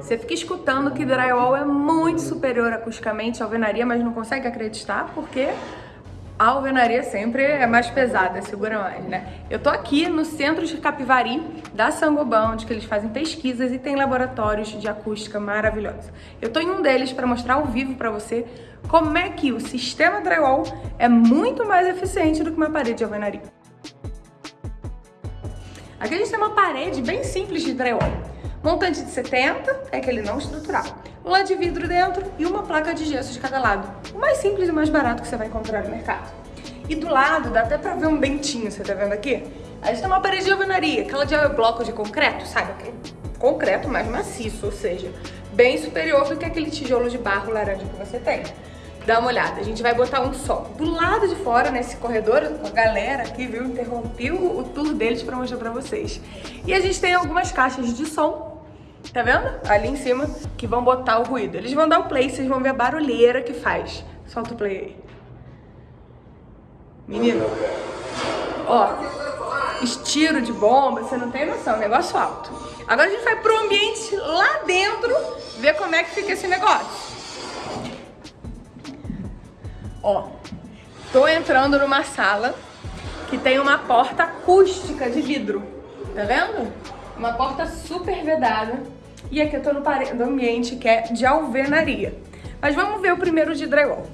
Você fica escutando que drywall é muito superior acusticamente à alvenaria, mas não consegue acreditar porque a alvenaria sempre é mais pesada, segura mais, né? Eu tô aqui no centro de Capivari da Sangoban, onde que eles fazem pesquisas e tem laboratórios de acústica maravilhosos. Eu tô em um deles para mostrar ao vivo para você como é que o sistema drywall é muito mais eficiente do que uma parede de alvenaria. Aqui a gente tem uma parede bem simples de drywall. Montante de 70 é aquele não estrutural. Lã de vidro dentro e uma placa de gesso de cada lado. O mais simples e mais barato que você vai encontrar no mercado. E do lado, dá até pra ver um dentinho, você tá vendo aqui? A gente tem uma parede de alvenaria, aquela de bloco de concreto, sabe? Aquele concreto mais maciço, ou seja, bem superior do que aquele tijolo de barro laranja que você tem. Dá uma olhada, a gente vai botar um só do lado de fora, nesse corredor, a galera aqui, viu, interrompi o, o tour deles pra mostrar pra vocês. E a gente tem algumas caixas de som Tá vendo? Ali em cima, que vão botar o ruído. Eles vão dar o play, vocês vão ver a barulheira que faz. Solta o play aí. Menino. Ó, estiro de bomba, você não tem noção, negócio alto. Agora a gente vai pro ambiente lá dentro, ver como é que fica esse negócio. Ó, tô entrando numa sala que tem uma porta acústica de vidro. Tá vendo? Uma porta super vedada. E aqui eu tô no, ambiente que é de alvenaria. Mas vamos ver o primeiro de drywall.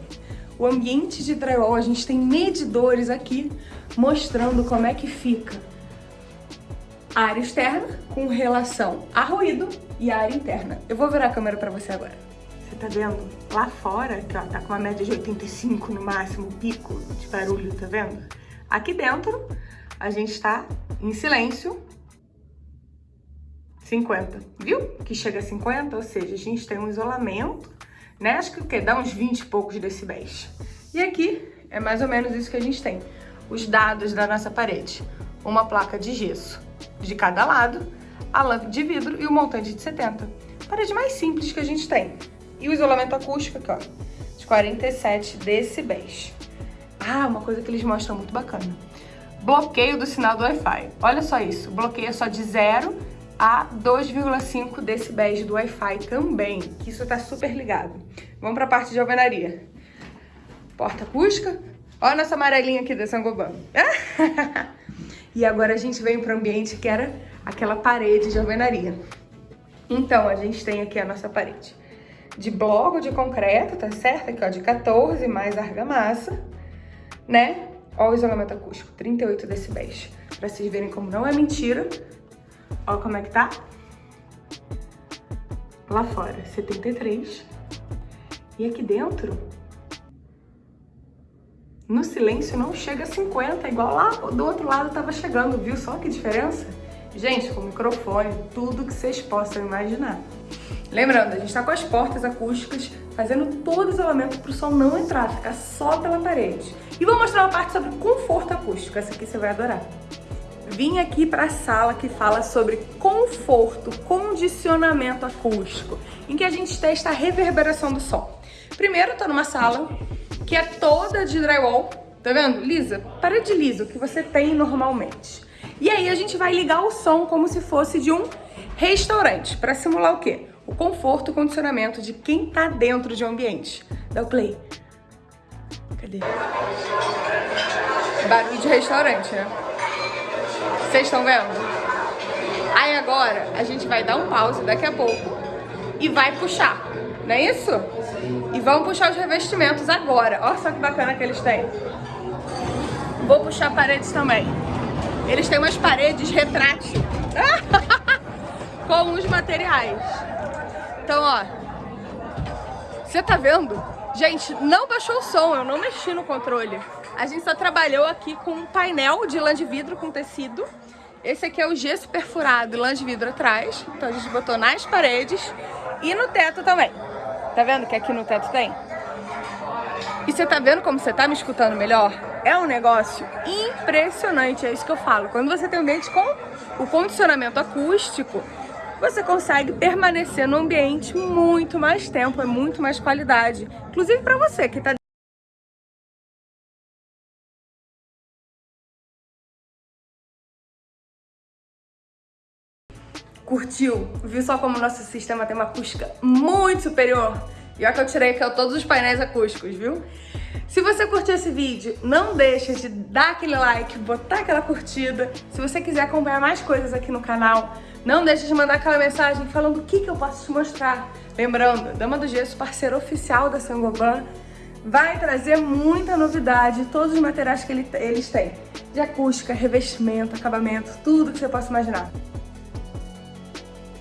O ambiente de drywall, a gente tem medidores aqui mostrando como é que fica a área externa com relação a ruído e a área interna. Eu vou virar a câmera pra você agora. Você tá vendo? Lá fora, que ó, tá com uma média de 85 no máximo, pico de barulho, tá vendo? Aqui dentro, a gente tá em silêncio 50, viu? Que chega a 50, ou seja, a gente tem um isolamento, né? Acho que o quê? Dá uns 20 e poucos decibéis. E aqui é mais ou menos isso que a gente tem. Os dados da nossa parede. Uma placa de gesso de cada lado, a lâmpada de vidro e o montante de 70. Parede mais simples que a gente tem. E o isolamento acústico aqui, ó, de 47 decibéis. Ah, uma coisa que eles mostram muito bacana. Bloqueio do sinal do Wi-Fi. Olha só isso, bloqueia só de 0 a 2,5 decibéis do Wi-Fi também, que isso tá super ligado. Vamos para a parte de alvenaria. Porta acústica. Olha nossa amarelinha aqui da Sangoban. e agora a gente vem para ambiente que era aquela parede de alvenaria. Então, a gente tem aqui a nossa parede de bloco de concreto, tá certo? Aqui, ó, de 14 mais argamassa, né? Ó o isolamento acústico, 38 decibéis. Pra vocês verem como não é mentira, Ó como é que tá. Lá fora, 73. E aqui dentro, no silêncio não chega a 50, igual lá do outro lado tava chegando, viu só que diferença? Gente, com microfone, tudo que vocês possam imaginar. Lembrando, a gente tá com as portas acústicas, fazendo todo o isolamento para o som não entrar, ficar só pela parede. E vou mostrar uma parte sobre conforto acústico, essa aqui você vai adorar vim aqui para a sala que fala sobre conforto, condicionamento acústico, em que a gente testa a reverberação do som. Primeiro, tô numa sala que é toda de drywall, tá vendo? Lisa, parede lisa, que você tem normalmente. E aí a gente vai ligar o som como se fosse de um restaurante, para simular o quê? O conforto e condicionamento de quem tá dentro de um ambiente. Dá o play. Cadê? Barulho de restaurante, né? Vocês estão vendo? Aí agora a gente vai dar um pause daqui a pouco e vai puxar, não é isso? E vamos puxar os revestimentos agora. Olha só que bacana que eles têm. Vou puxar paredes também. Eles têm umas paredes retrátil com os materiais. Então, ó, você tá vendo? Gente, não baixou o som, eu não mexi no controle. A gente só trabalhou aqui com um painel de lã de vidro com tecido. Esse aqui é o gesso perfurado, lã de vidro atrás. Então a gente botou nas paredes e no teto também. Tá vendo que aqui no teto tem? E você tá vendo como você tá me escutando melhor? É um negócio impressionante, é isso que eu falo. Quando você tem um ambiente com o condicionamento acústico, você consegue permanecer no ambiente muito mais tempo, é muito mais qualidade. Inclusive para você que está Curtiu? Viu só como nosso sistema tem uma acústica muito superior? E olha que eu tirei aqui todos os painéis acústicos, viu? Se você curtiu esse vídeo, não deixa de dar aquele like, botar aquela curtida. Se você quiser acompanhar mais coisas aqui no canal, não deixa de mandar aquela mensagem falando o que, que eu posso te mostrar. Lembrando, Dama do Gesso, parceiro oficial da Sangoban, vai trazer muita novidade, todos os materiais que ele, eles têm. De acústica, revestimento, acabamento, tudo que você possa imaginar.